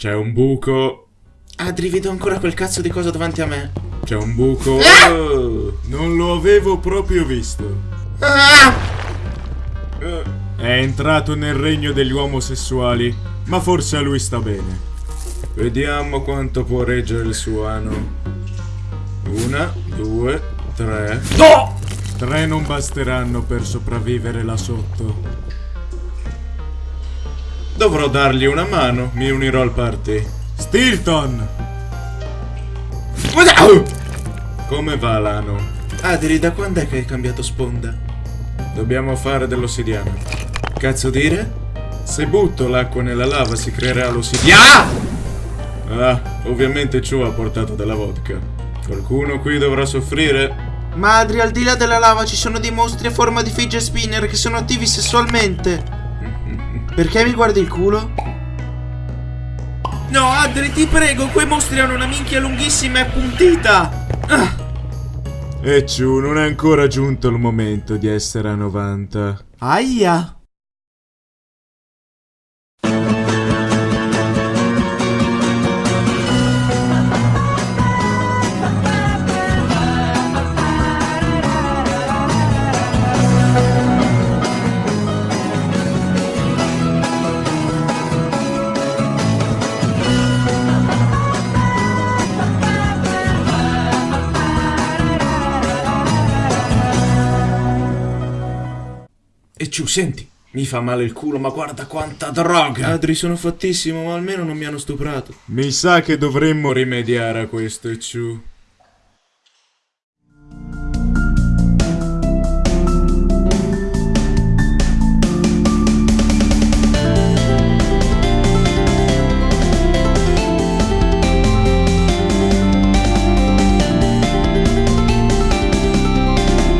C'è un buco. Adri, vedo ancora quel cazzo di cosa davanti a me. C'è un buco. Ah! Oh, non lo avevo proprio visto. Ah! Eh, È entrato nel regno degli omosessuali, ma forse a lui sta bene. Vediamo quanto può reggere il suo ano. Una, due, tre. No! Tre non basteranno per sopravvivere là sotto. Dovrò dargli una mano, mi unirò al party. Stilton! Come va l'ano? Adri, da quando è che hai cambiato sponda? Dobbiamo fare dell'ossidiana. Cazzo dire? Se butto l'acqua nella lava si creerà l'ossidiana. Ah, ovviamente ciò ha portato della vodka. Qualcuno qui dovrà soffrire? Ma Adri, al di là della lava ci sono dei mostri a forma di fidget spinner che sono attivi sessualmente. Perché mi guardi il culo? No, Adri, ti prego, quei mostri hanno una minchia lunghissima e appuntita. Ah, E ciù, non è ancora giunto il momento di essere a 90. aia. E ciù, senti, mi fa male il culo, ma guarda quanta droga! Adri, sono fattissimo, ma almeno non mi hanno stuprato. Mi sa che dovremmo rimediare a questo, e ciù.